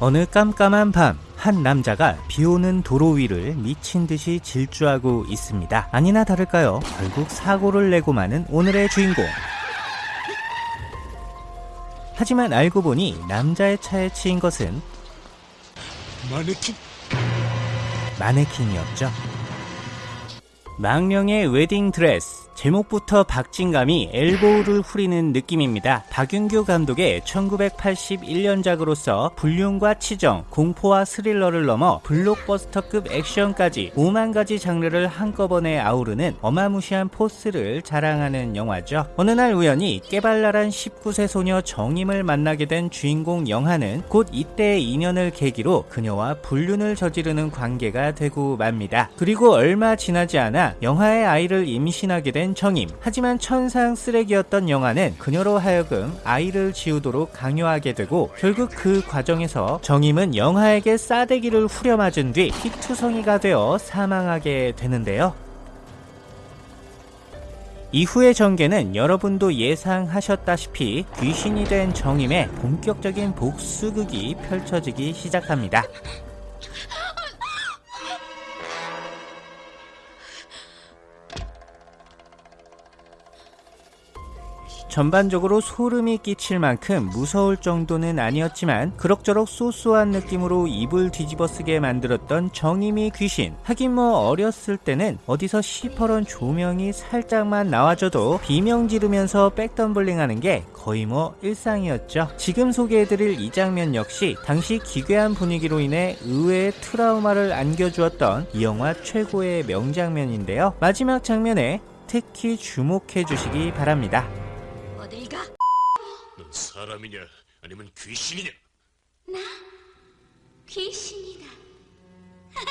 어느 깜깜한 밤, 한 남자가 비 오는 도로 위를 미친 듯이 질주하고 있습니다. 아니나 다를까요? 결국 사고를 내고 마는 오늘의 주인공. 하지만 알고 보니 남자의 차에 치인 것은 마네킹 마네킹이었죠. 망령의 웨딩 드레스. 제목부터 박진감이 elbow를 후리는 느낌입니다. 박윤규 감독의 1981년작으로서 불륜과 치정, 공포와 스릴러를 넘어 블록버스터급 액션까지 5만 가지 장르를 한꺼번에 아우르는 어마무시한 force를 자랑하는 영화죠. 어느 날 우연히 깨발랄한 19세 소녀 정임을 만나게 된 주인공 영하는 곧 이때의 인연을 계기로 그녀와 불륜을 저지르는 관계가 되고 맙니다. 그리고 얼마 지나지 않아 영하의 아이를 임신하게 된 정임. 하지만 천상 쓰레기였던 영아는 그녀로 하여금 아이를 지우도록 강요하게 되고 결국 그 과정에서 정임은 영하에게 싸대기를 후려맞은 뒤 피투성이가 되어 사망하게 되는데요. 이후의 전개는 여러분도 예상하셨다시피 귀신이 된 정임의 본격적인 복수극이 펼쳐지기 시작합니다. 전반적으로 소름이 끼칠 만큼 무서울 정도는 아니었지만 그럭저럭 소소한 느낌으로 입을 뒤집어쓰게 만들었던 정임이 귀신. 하긴 뭐 어렸을 때는 어디서 시퍼런 조명이 살짝만 나와줘도 비명 지르면서 백덤블링 하는 게 거의 뭐 일상이었죠. 지금 소개해드릴 이 장면 역시 당시 기괴한 분위기로 인해 의외의 트라우마를 안겨주었던 이 영화 최고의 명장면인데요. 마지막 장면에 특히 주목해 주시기 바랍니다 사람이냐 아니면 귀신이냐 귀신이다.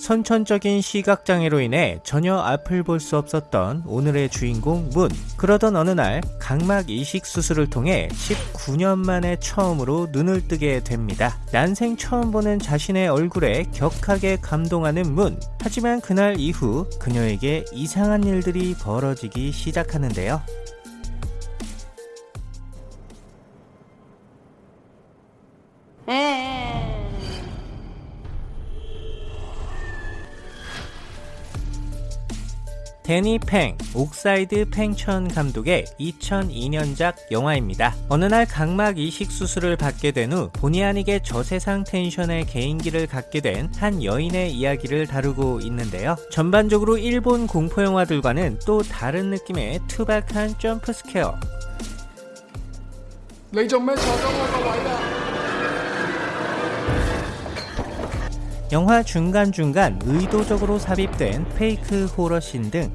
선천적인 시각장애로 인해 전혀 앞을 볼 수 없었던 오늘의 주인공 문. 그러던 어느 날 각막 이식 수술을 통해 19년 만에 처음으로 눈을 뜨게 됩니다. 난생 처음 보는 자신의 얼굴에 격하게 감동하는 문. 하지만 그날 이후 그녀에게 이상한 일들이 벌어지기 시작하는데요. 데니 팽, 옥사이드 팽천 감독의 2002년작 영화입니다. 어느 날 각막 이식 수술을 받게 된 후 본의 아니게 저세상 텐션의 개인기를 갖게 된 한 여인의 이야기를 다루고 있는데요. 전반적으로 일본 공포영화들과는 또 다른 느낌의 투박한 점프스퀘어 레이저맨 네, 저장화가 와이다 영화 중간중간 의도적으로 삽입된 페이크 호러씬 등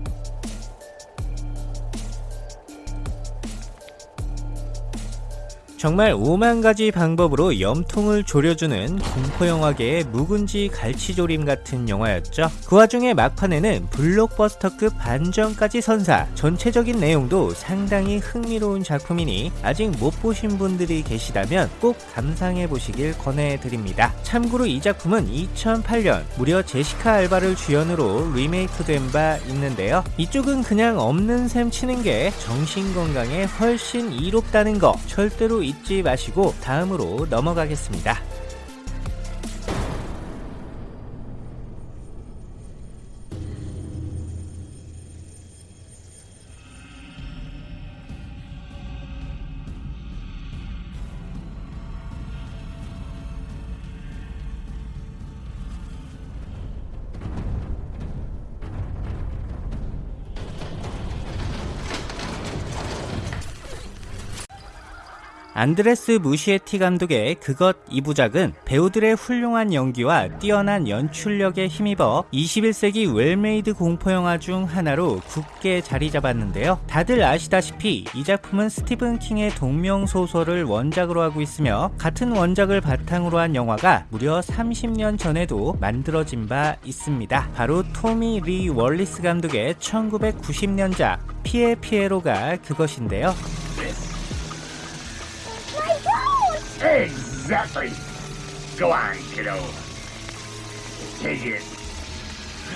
정말 5만 가지 방법으로 염통을 졸여주는 공포영화계의 묵은지 갈치조림 같은 영화였죠. 그 와중에 막판에는 블록버스터급 반전까지 선사, 전체적인 내용도 상당히 흥미로운 작품이니 아직 못 보신 분들이 계시다면 꼭 감상해 보시길 권해드립니다. 참고로 이 작품은 2008년 무려 제시카 알바를 주연으로 리메이크된 바 있는데요. 이쪽은 그냥 없는 셈 치는 게 정신건강에 훨씬 이롭다는 거 절대로 잊지 마시고 다음으로 넘어가겠습니다. 안드레스 무시에티 감독의 그것 이 부작은 배우들의 훌륭한 연기와 뛰어난 연출력에 힘입어 21세기 well-made 공포영화 중 하나로 굳게 자리 잡았는데요. 다들 아시다시피 이 작품은 스티븐 킹의 동명 소설을 원작으로 하고 있으며 같은 원작을 바탕으로 한 영화가 무려 30년 전에도 만들어진 바 있습니다. 바로 토미 리 월리스 감독의 1990년작 피에 피에로가 그것인데요. Exactly. Go on, kiddo. Take it.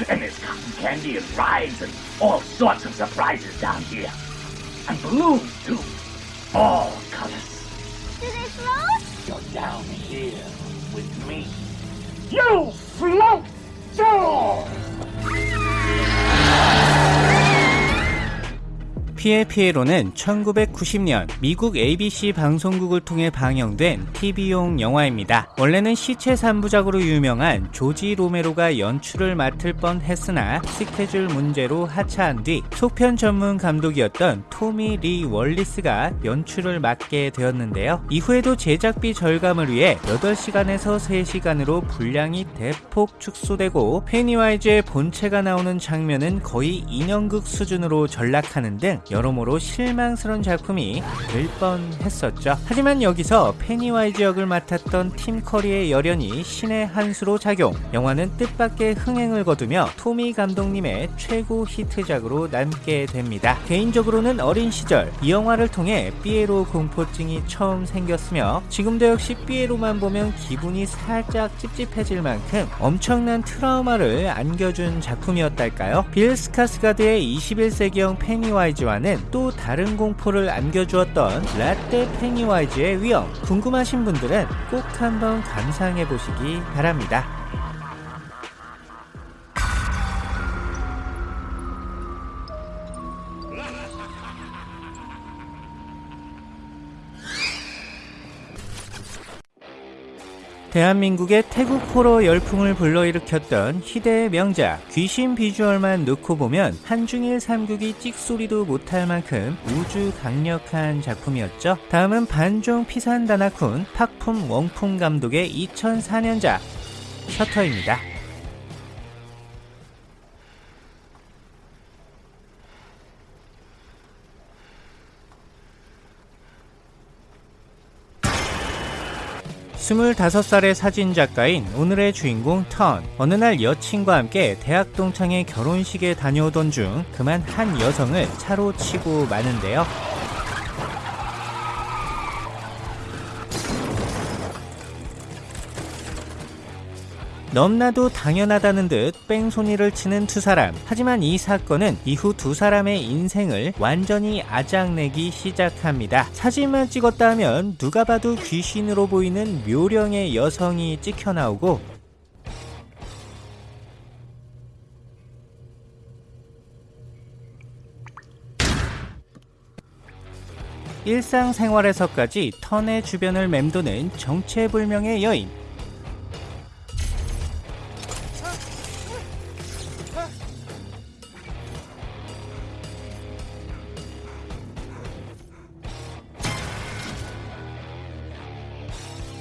And there's cotton candy and rides and all sorts of surprises down here. And balloons, too. All colors. Do they float? You're down here with me. You float too! 피에 피에로는 1990년 미국 ABC 방송국을 통해 방영된 TV용 영화입니다. 원래는 시체 3부작으로 유명한 조지 로메로가 연출을 맡을 뻔 했으나 스케줄 문제로 하차한 뒤 속편 전문 감독이었던 토미 리 월리스가 연출을 맡게 되었는데요. 이후에도 제작비 절감을 위해 8시간에서 3시간으로 분량이 대폭 축소되고 페니와이즈의 본체가 나오는 장면은 거의 인형극 수준으로 전락하는 등 여러모로 실망스러운 작품이 될 뻔했었죠. 하지만 여기서 페니와이즈 역을 맡았던 팀 커리의 열연이 신의 한 수로 작용. 영화는 뜻밖의 흥행을 거두며 토미 감독님의 최고 히트작으로 남게 됩니다. 개인적으로는 어린 시절 이 영화를 통해 삐에로 공포증이 처음 생겼으며 지금도 역시 삐에로만 보면 기분이 살짝 찝찝해질 만큼 엄청난 트라우마를 안겨준 작품이었달까요? 빌 스카스가드의 21세기형 페니와이즈와 는또 다른 공포를 안겨주었던 라떼 페니와이즈의 위엄 궁금하신 분들은 꼭 한번 감상해 보시기 바랍니다. 대한민국의 태국 호러 열풍을 불러일으켰던 희대의 명작 귀신 비주얼만 놓고 보면 한중일 삼국이 찍소리도 못할 만큼 우주 강력한 작품이었죠. 다음은 반종 피산다나쿤 팍품 웡풍 감독의 2004년작 셔터입니다. 스물다섯 살의 사진작가인 오늘의 주인공 턴. 어느 날 여친과 함께 대학 동창의 결혼식에 다녀오던 중 그만 한 여성을 차로 치고 마는데요. 넘나도 당연하다는 듯 뺑소니를 치는 두 사람. 하지만 이 사건은 이후 두 사람의 인생을 완전히 아작내기 시작합니다. 사진만 찍었다 하면 누가 봐도 귀신으로 보이는 묘령의 여성이 찍혀 나오고 일상생활에서까지 턴의 주변을 맴도는 정체불명의 여인.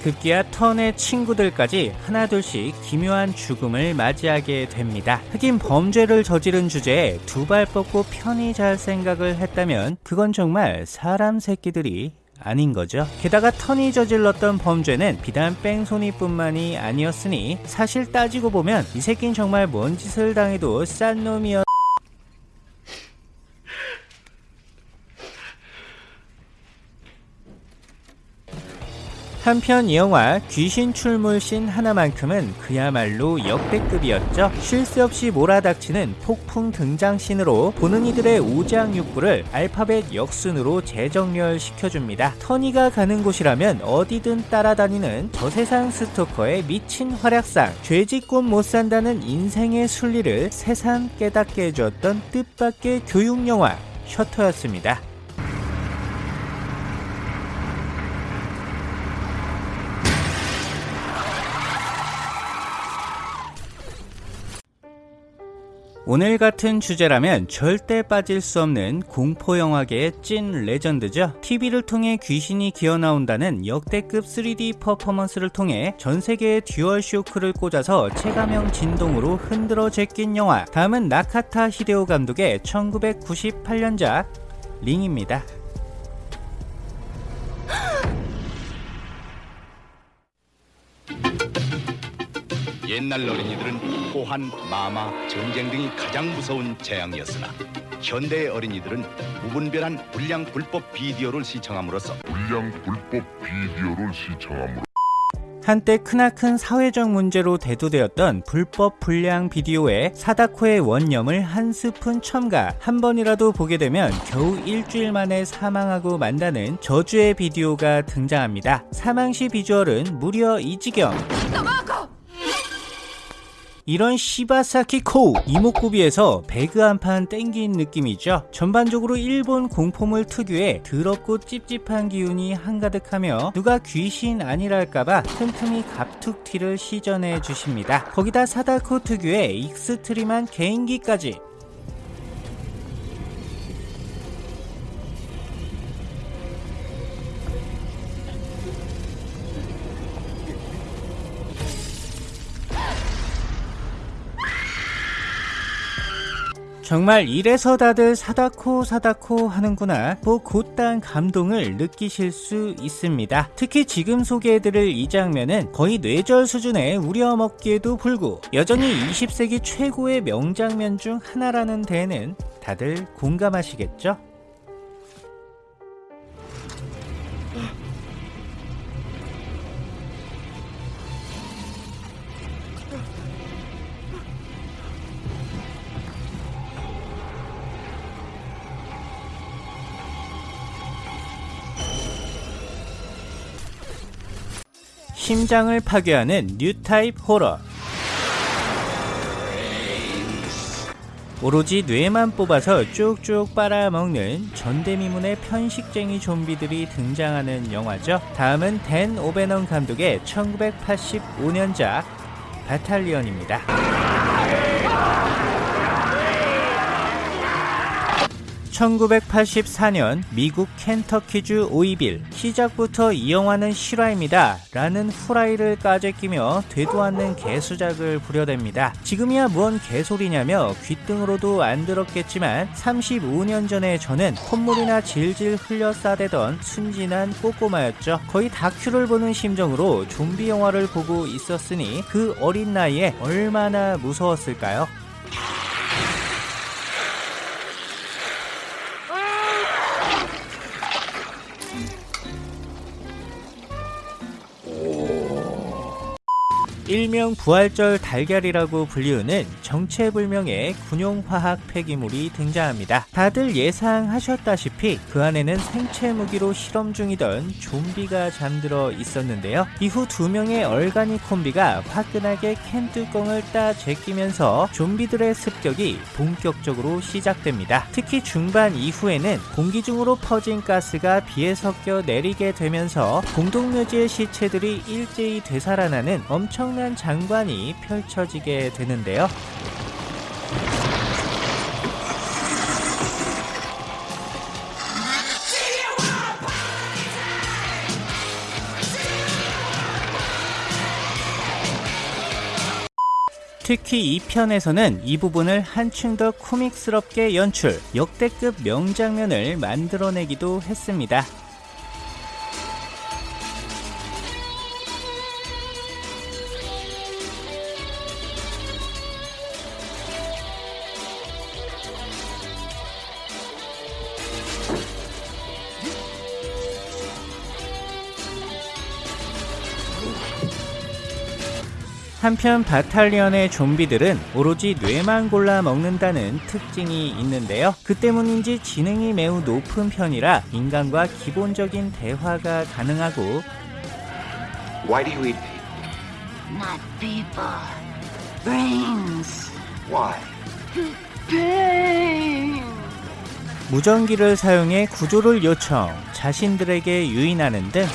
급기야 턴의 친구들까지 하나둘씩 기묘한 죽음을 맞이하게 됩니다. 흑인 범죄를 저지른 주제에 두 발 뻗고 편히 잘 생각을 했다면 그건 정말 사람 새끼들이 아닌 거죠. 게다가 턴이 저질렀던 범죄는 비단 뺑소니뿐만이 아니었으니 사실 따지고 보면 이 새끼는 정말 뭔 짓을 당해도 싼 놈이었. 한편 이 영화 귀신 출몰신 하나만큼은 그야말로 역대급이었죠. 쉴 새 없이 몰아닥치는 폭풍 등장신으로 보는 이들의 오장육부를 알파벳 역순으로 재정렬시켜줍니다. 터니가 가는 곳이라면 어디든 따라다니는 저세상 스토커의 미친 활약상, 죄짓곤 못 산다는 인생의 순리를 새삼 깨닫게 해주었던 뜻밖의 태국영화 셔터였습니다. 오늘 같은 주제라면 절대 빠질 수 없는 공포 영화계의 찐 legend죠. TV를 통해 귀신이 기어 나온다는 역대급 3D 퍼포먼스를 통해 전 세계의 DualShock를 꽂아서 체감형 진동으로 흔들어 제낀 영화. 다음은 나카타 히데오 감독의 1998년작 링입니다. 옛날 어린이들은 호환, 마마, 전쟁 등이 가장 무서운 재앙이었으나 현대의 어린이들은 무분별한 불량 불법 비디오를 시청함으로써 불량 불법 비디오를 시청함으로 한때 크나큰 사회적 문제로 대두되었던 불법 불량 비디오에 사다코의 원념을 한 스푼 첨가. 한 번이라도 보게 되면 겨우 일주일 만에 사망하고 만다는 저주의 비디오가 등장합니다. 사망 시 비주얼은 무려 이 지경 이런 시바사키 코우 이목구비에서 배그 한 판 땡긴 느낌이죠. 전반적으로 일본 공포물 특유의 더럽고 찝찝한 기운이 한가득하며 누가 귀신 아니랄까봐 틈틈이 갑툭튀를 시전해 주십니다. 거기다 사다코 특유의 extreme한 개인기까지 정말 이래서 다들 사다코 사다코 하는구나 뭐 곧단 감동을 느끼실 수 있습니다 특히 지금 소개해드릴 이 장면은 거의 뇌절 수준의 우려먹기에도 불구 여전히 20세기 최고의 명장면 중 하나라는 데에는 다들 공감하시겠죠? 심장을 파괴하는 뉴타입 호러 오로지 뇌만 뽑아서 쭉쭉 빨아먹는 전대미문의 편식쟁이 좀비들이 등장하는 영화죠. 다음은 댄 오베넌 감독의 1985년작 바탈리언입니다. (1984년) 미국 켄터키주 오이빌 시작부터 이 영화는 실화입니다 라는 후라이를 까재 끼며 되도 않는 개수작을 부려댑니다. 지금이야 뭔 개소리냐며 귓등으로도 안 들었겠지만 35년 전에 저는 콧물이나 질질 흘려 싸대던 순진한 꼬꼬마였죠. 거의 다큐를 보는 심정으로 좀비 영화를 보고 있었으니 그 어린 나이에 얼마나 무서웠을까요 일명 부활절 달걀이라고 불리우는 정체불명의 군용화학 폐기물이 등장합니다. 다들 예상하셨다시피 그 안에는 생체 무기로 실험 중이던 좀비가 잠들어 있었는데요. 이후 두 명의 얼간이 콤비가 화끈하게 캔 뚜껑을 따 제끼면서 좀비들의 습격이 본격적으로 시작됩니다. 특히 중반 이후에는 공기 중으로 퍼진 가스가 비에 섞여 내리게 되면서 공동묘지의 시체들이 일제히 되살아나는 엄청난 장관이 펼쳐지게 되는데요. 특히 이 편에서는 이 부분을 한층 더 코믹스럽게 연출, 역대급 명장면을 만들어내기도 했습니다. 한편 바탈리언의 좀비들은 오로지 뇌만 골라 먹는다는 특징이 있는데요. 그 때문인지 지능이 매우 높은 편이라 인간과 기본적인 대화가 가능하고 Why do you eat people? Not people. Brains. Why? Pain. 무전기를 사용해 구조를 요청, 자신들에게 유인하는 등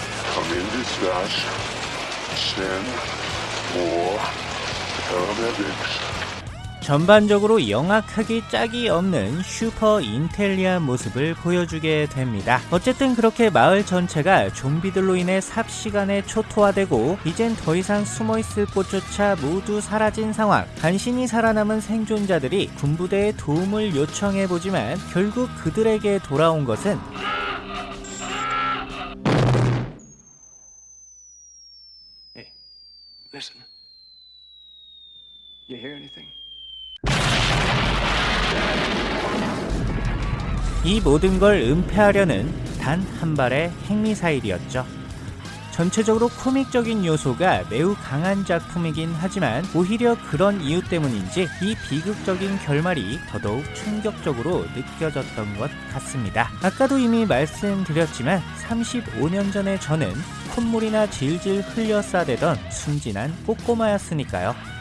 전반적으로 영악하기 짝이 없는 슈퍼 인텔리한 모습을 보여주게 됩니다. 어쨌든 그렇게 마을 전체가 좀비들로 인해 삽시간에 초토화되고 이젠 더 이상 숨어있을 곳조차 모두 사라진 상황. 간신히 살아남은 생존자들이 군부대의 도움을 요청해보지만 결국 그들에게 돌아온 것은 Listen. You hear anything? 이 모든 걸 은폐하려는 단 한 발의 핵미사일이었죠. 전체적으로 코믹적인 요소가 매우 강한 작품이긴 하지만 오히려 그런 이유 때문인지 이 비극적인 결말이 더더욱 충격적으로 느껴졌던 것 같습니다. 아까도 이미 말씀드렸지만 35년 전에 저는 콧물이나 질질 흘려 싸대던 순진한 꼬꼬마였으니까요.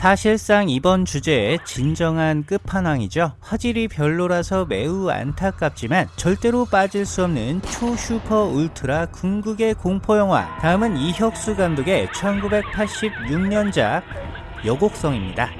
사실상 이번 주제의 진정한 끝판왕이죠. 화질이 별로라서 매우 안타깝지만 절대로 빠질 수 없는 초슈퍼 울트라 궁극의 공포영화. 다음은 이혁수 감독의 1986년작 여곡성입니다.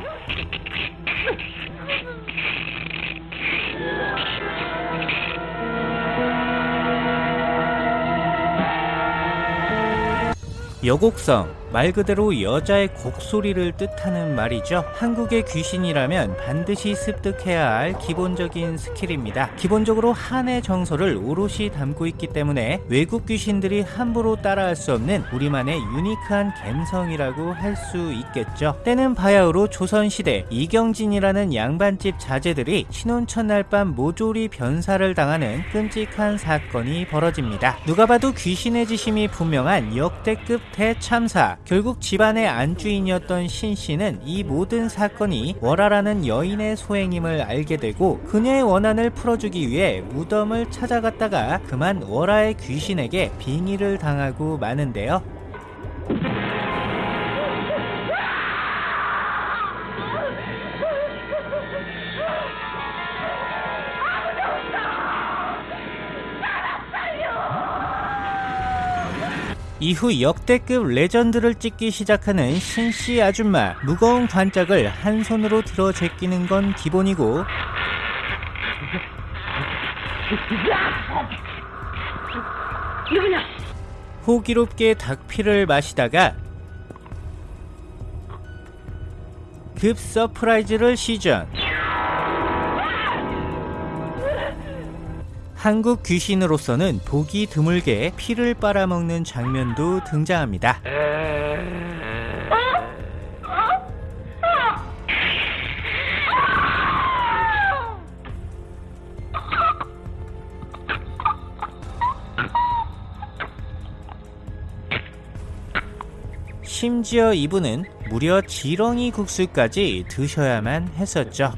여곡성 말 그대로 여자의 곡소리를 뜻하는 말이죠. 한국의 귀신이라면 반드시 습득해야 할 기본적인 스킬입니다. 기본적으로 한의 정서를 오롯이 담고 있기 때문에 외국 귀신들이 함부로 따라할 수 없는 우리만의 유니크한 감성이라고 할 수 있겠죠. 때는 바야흐로 조선시대 이경진이라는 양반집 자제들이 신혼 첫날 밤 모조리 변사를 당하는 끔찍한 사건이 벌어집니다. 누가 봐도 귀신의 지심이 분명한 역대급 대참사 결국 집안의 안주인이었던 신 씨는 이 모든 사건이 월화라는 여인의 소행임을 알게 되고 그녀의 원한을 풀어주기 위해 무덤을 찾아갔다가 그만 월화의 귀신에게 빙의를 당하고 마는데요. 이후 역대급 legend를 찍기 시작하는 신씨 아줌마 무거운 관짝을 한 손으로 들어 제끼는 건 기본이고 호기롭게 닭피를 마시다가 급 surprise를 시전 한국 귀신으로서는 보기 드물게 피를 빨아먹는 장면도 등장합니다. 심지어 이분은 무려 지렁이 국수까지 드셔야만 했었죠.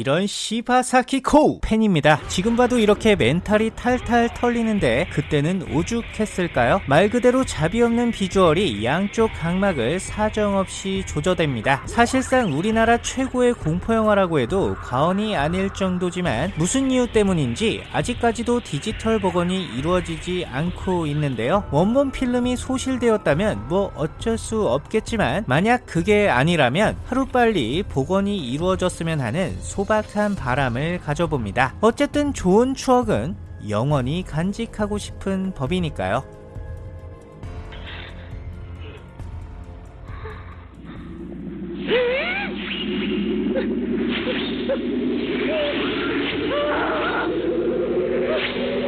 이런 시바사키코 팬입니다. 지금 봐도 이렇게 멘탈이 탈탈 털리는데 그때는 오죽했을까요? 말 그대로 자비 없는 비주얼이 양쪽 각막을 사정없이 조져댑니다. 사실상 우리나라 최고의 공포영화라고 해도 과언이 아닐 정도지만 무슨 이유 때문인지 아직까지도 디지털 복원이 이루어지지 않고 있는데요. 원본 필름이 소실되었다면 뭐 어쩔 수 없겠지만 만약 그게 아니라면 하루빨리 복원이 이루어졌으면 하는 소박 한 바람을 가져봅니다. 어쨌든 좋은 추억은 영원히 간직하고 싶은 법이니까요.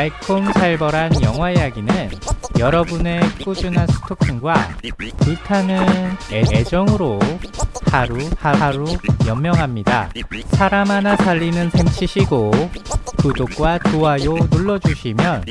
달콤살벌한 영화 이야기는 여러분의 꾸준한 스토킹과 불타는 애, 애정으로 하루 하루 연명합니다. 사람 하나 살리는 셈 치시고 구독과 좋아요 눌러주시면